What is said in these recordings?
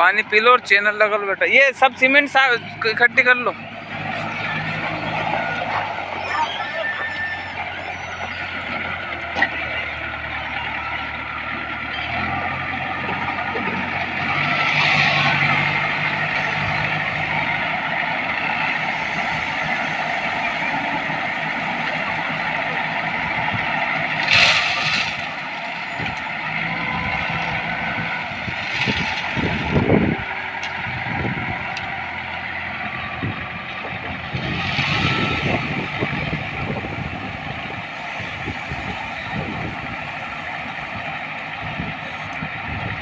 पानी P low और channel लगा लो बेटा। ये सब सीमेंट इकट्ठी कर लो।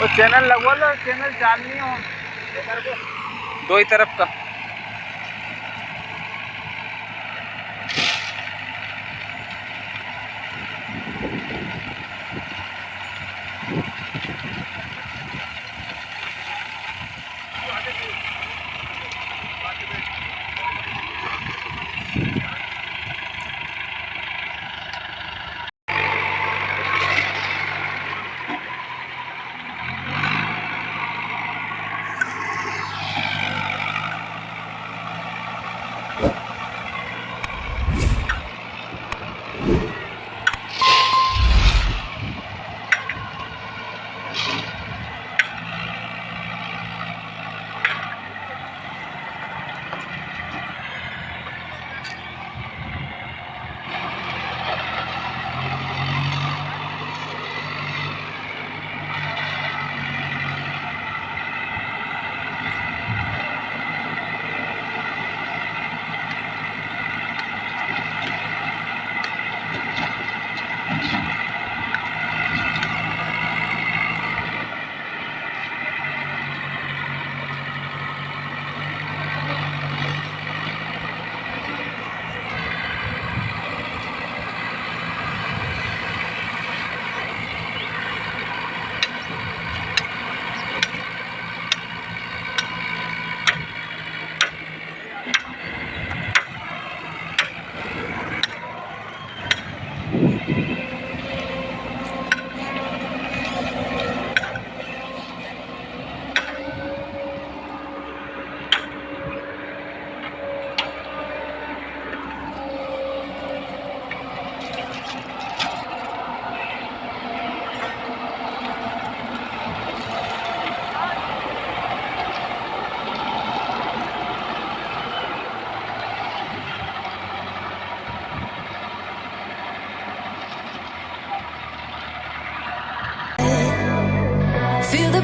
वो चैनल लगवा लो चैनल चालनी हो। दो ही तरफ़ का।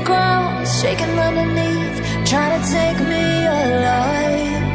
ground, shaking underneath, trying to take me alive.